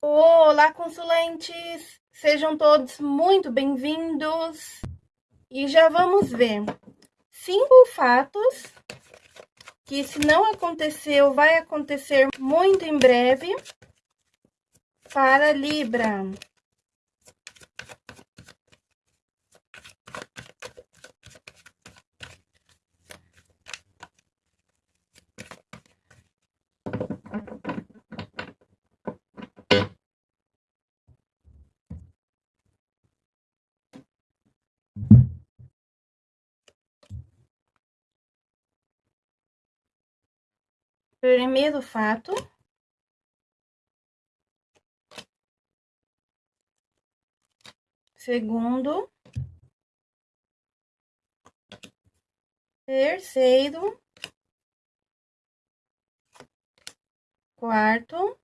Olá, consulentes! Sejam todos muito bem-vindos. E já vamos ver cinco fatos que, se não aconteceu, vai acontecer muito em breve para Libra. Primeiro fato. Segundo. Terceiro. Quarto.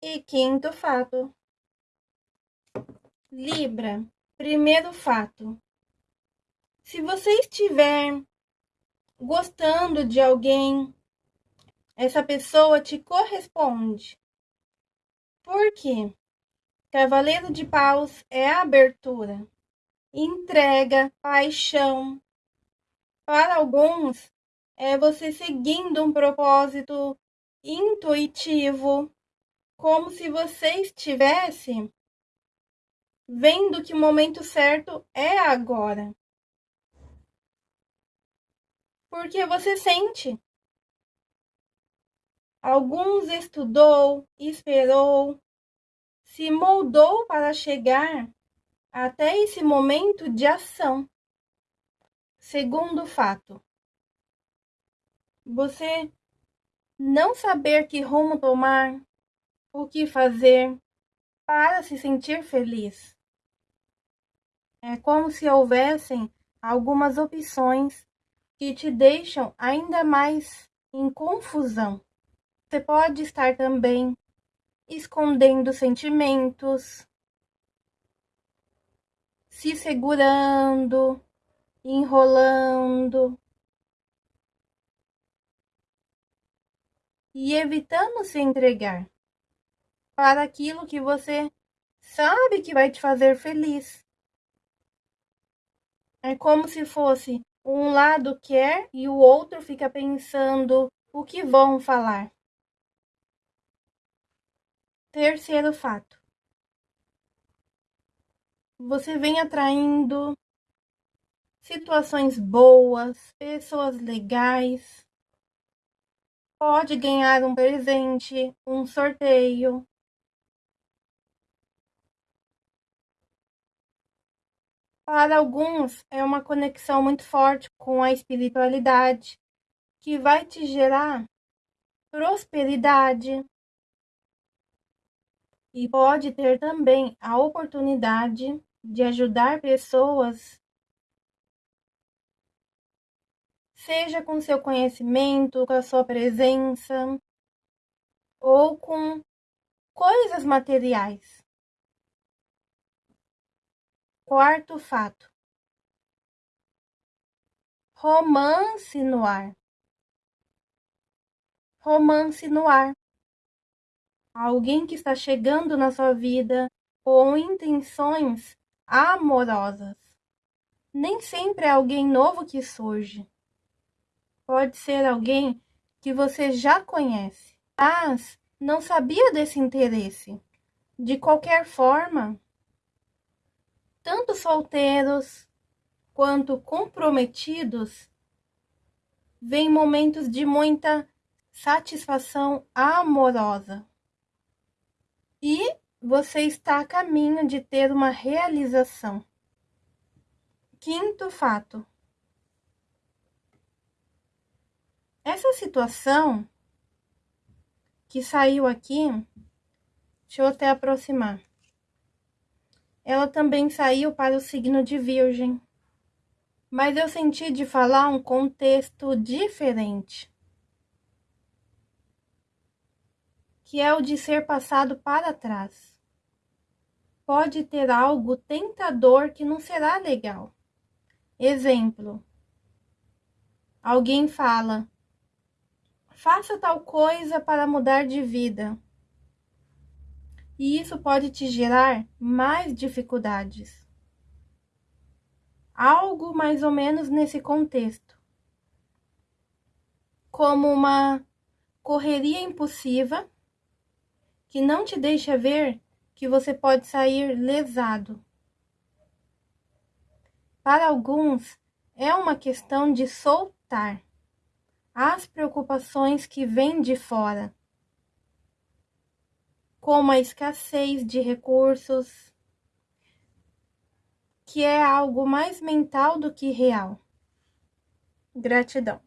E quinto fato. Libra, primeiro fato. Se você estiver gostando de alguém, essa pessoa te corresponde. Por quê? Cavaleiro de Paus é abertura, entrega, paixão. Para alguns, é você seguindo um propósito intuitivo, como se você estivesse vendo que o momento certo é agora. Porque você sente. Alguns estudou, esperou, se moldou para chegar até esse momento de ação. Segundo fato, você não saber que rumo tomar, o que fazer para se sentir feliz. É como se houvessem algumas opções que te deixam ainda mais em confusão. Você pode estar também escondendo sentimentos, se segurando, enrolando e evitando se entregar para aquilo que você sabe que vai te fazer feliz. É como se fosse um lado quer e o outro fica pensando o que vão falar. Terceiro fato. Você vem atraindo situações boas, pessoas legais. Pode ganhar um presente, um sorteio, Para alguns, é uma conexão muito forte com a espiritualidade, que vai te gerar prosperidade. E pode ter também a oportunidade de ajudar pessoas, seja com seu conhecimento, com a sua presença, ou com coisas materiais. Quarto fato: romance no ar. Romance no ar. Alguém que está chegando na sua vida com intenções amorosas. Nem sempre é alguém novo que surge. Pode ser alguém que você já conhece, mas não sabia desse interesse. De qualquer forma, tanto solteiros quanto comprometidos, vem momentos de muita satisfação amorosa. E você está a caminho de ter uma realização. Quinto fato. Essa situação que saiu aqui, deixa eu até aproximar ela também saiu para o signo de Virgem. Mas eu senti de falar um contexto diferente. Que é o de ser passado para trás. Pode ter algo tentador que não será legal. Exemplo. Alguém fala: faça tal coisa para mudar de vida. E isso pode te gerar mais dificuldades. Algo mais ou menos nesse contexto. Como uma correria impulsiva que não te deixa ver que você pode sair lesado. Para alguns, é uma questão de soltar as preocupações que vêm de fora, como a escassez de recursos, que é algo mais mental do que real. Gratidão.